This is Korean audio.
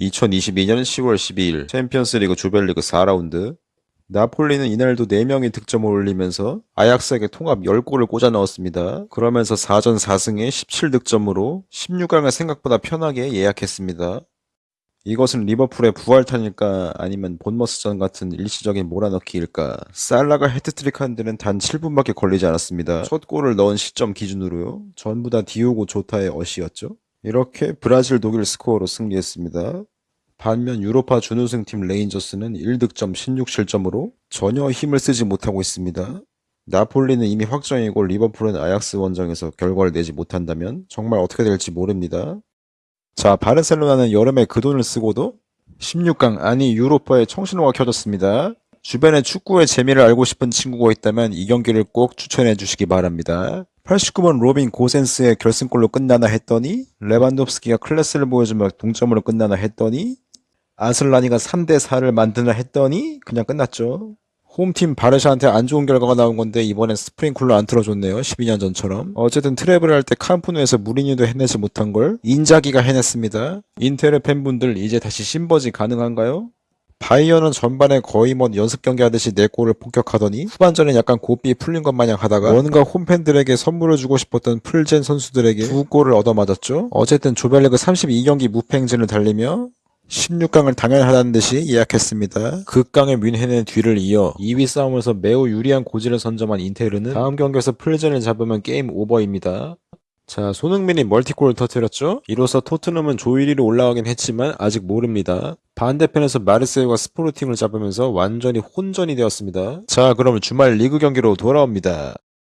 2022년 10월 12일 챔피언스리그 조별리그 4라운드 나폴리는 이날도 4명이 득점을 올리면서 아약스에게 통합 10골을 꽂아 넣었습니다. 그러면서 4전 4승에 17득점으로 16강을 생각보다 편하게 예약했습니다. 이것은 리버풀의 부활탄일까 아니면 본머스전 같은 일시적인 몰아넣기일까 살라가 헤트트릭 한 데는 단 7분밖에 걸리지 않았습니다. 첫 골을 넣은 시점 기준으로요. 전부 다 디오고 조타의 어시였죠. 이렇게 브라질 독일 스코어로 승리했습니다. 반면 유로파 준우승팀 레인저스는 1득점 16실점으로 전혀 힘을 쓰지 못하고 있습니다. 나폴리는 이미 확정이고 리버풀은 아약스 원정에서 결과를 내지 못한다면 정말 어떻게 될지 모릅니다. 자, 바르셀로나는 여름에 그 돈을 쓰고도 16강 아니 유로파의 청신호가 켜졌습니다. 주변에 축구의 재미를 알고 싶은 친구가 있다면 이 경기를 꼭 추천해 주시기 바랍니다. 89번 로빈 고센스의 결승골로 끝나나 했더니 레반도프스키가 클래스를 보여주며 동점으로 끝나나 했더니 아슬라니가 3대4를 만드나 했더니 그냥 끝났죠. 홈팀 바르샤한테 안 좋은 결과가 나온 건데 이번엔 스프링쿨러 안 틀어줬네요. 12년 전처럼. 어쨌든 트레블 할때 캄프누에서 무리뉴도 해내지 못한 걸 인자기가 해냈습니다. 인테르 팬분들 이제 다시 신버지 가능한가요? 바이언은 전반에 거의 뭐 연습 경기 하듯이 네 골을 폭격하더니 후반전에 약간 고삐 풀린 것 마냥 하다가 뭔가 홈팬들에게 선물을 주고 싶었던 플젠 선수들에게 두 골을 얻어맞았죠. 어쨌든 조별리그 32경기 무패 행진을 달리며 16강을 당연하다는 듯이 예약했습니다. 극강의 뮌헨의 뒤를 이어 2위 싸움에서 매우 유리한 고지를 선점한 인테르는 다음 경기에서 플젠을 잡으면 게임 오버입니다. 자, 손흥민이 멀티골을 터뜨렸죠? 이로써 토트넘은 조 1위로 올라가긴 했지만 아직 모릅니다. 반대편에서 마르세유가 스포르팅을 잡으면서 완전히 혼전이 되었습니다. 자, 그럼 주말 리그 경기로 돌아옵니다.